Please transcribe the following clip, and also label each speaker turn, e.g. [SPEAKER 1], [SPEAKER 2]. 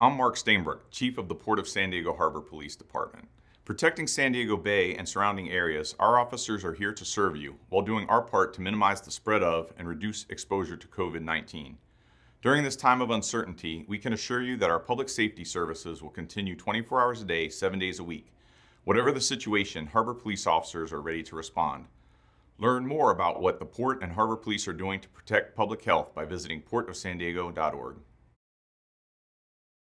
[SPEAKER 1] I'm Mark Stainbrook, Chief of the Port of San Diego Harbor Police Department. Protecting San Diego Bay and surrounding areas, our officers are here to serve you while doing our part to minimize the spread of and reduce exposure to COVID 19. During this time of uncertainty, we can assure you that our public safety services will continue 24 hours a day, 7 days a week. Whatever the situation, Harbor Police officers are ready to respond. Learn more about what the Port and Harbor Police are doing to protect public health by visiting portofsandiego.org.